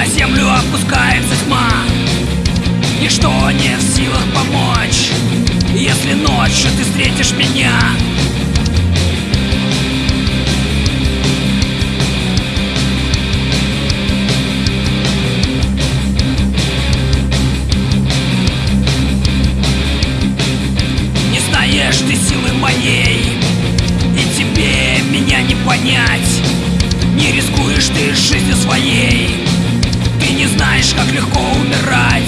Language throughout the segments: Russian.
На землю опускается тьма. Ничто не в силах помочь Если ночью ты встретишь меня. Не знаешь ты силы моей И тебе меня не понять. Не рискуешь ты жизнью своей знаешь, как легко умирать.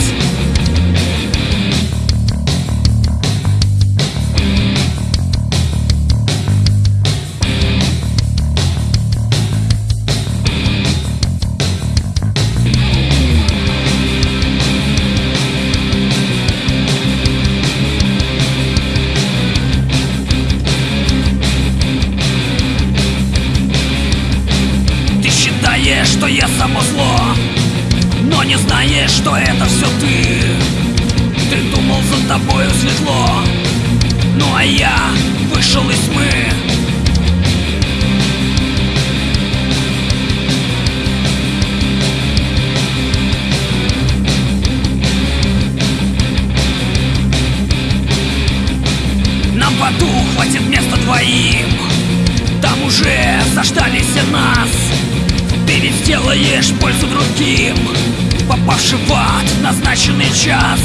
Что я само зло Но не знаешь, что это все ты. Ты думал, за тобою светло Ну а я вышел из тьмы. Нам в хватит места двоим Там уже заждались все нас сделаешь пользу другим. Попавший в ад назначенный час